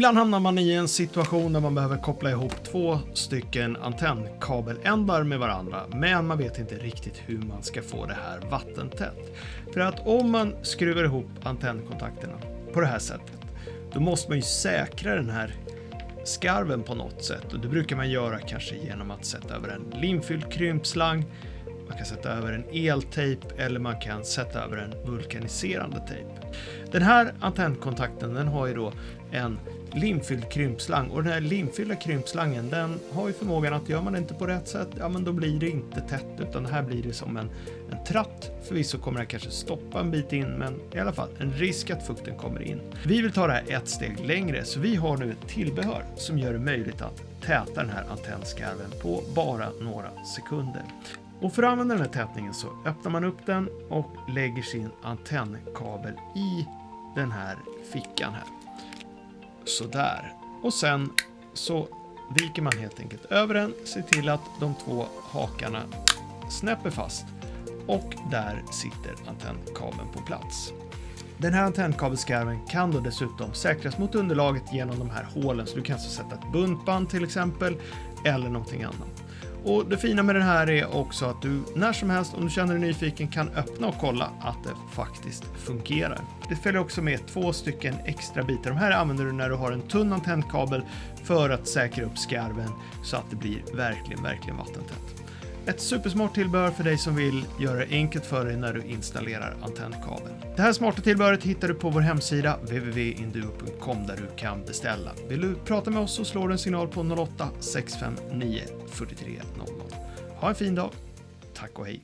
Ibland hamnar man i en situation där man behöver koppla ihop två stycken antennkabeländar med varandra, men man vet inte riktigt hur man ska få det här vattentätt. För att om man skruvar ihop antennkontakterna på det här sättet, då måste man ju säkra den här skarven på något sätt och det brukar man göra kanske genom att sätta över en limfylld krympslang man kan sätta över en eltejp eller man kan sätta över en vulkaniserande tejp. Den här antennkontakten den har ju då en limfylld krympslang och den här limfyllda krympslangen den har ju förmågan att gör man det inte på rätt sätt, ja men då blir det inte tätt utan här blir det som en, en tratt. Förvisso kommer det kanske stoppa en bit in men i alla fall en risk att fukten kommer in. Vi vill ta det här ett steg längre så vi har nu ett tillbehör som gör det möjligt att täta den här antennskarven på bara några sekunder. Och för att använda den här tätningen så öppnar man upp den och lägger sin antennkabel i den här fickan här. Sådär. Och sen så viker man helt enkelt över den, ser till att de två hakarna snäpper fast och där sitter antennkabeln på plats. Den här antennkabelskarven kan då dessutom säkras mot underlaget genom de här hålen så du kan alltså sätta ett buntband till exempel eller någonting annat. Och det fina med den här är också att du när som helst om du känner dig nyfiken kan öppna och kolla att det faktiskt fungerar. Det följer också med två stycken extra bitar. De här använder du när du har en tunn antennkabel för att säkra upp skarven så att det blir verkligen, verkligen vattentätt. Ett supersmart tillbehör för dig som vill göra det enkelt för dig när du installerar antennkabeln. Det här smarta tillbehöret hittar du på vår hemsida www.induo.com där du kan beställa. Vill du prata med oss så slår du en signal på 08 659 43 00. Ha en fin dag. Tack och hej.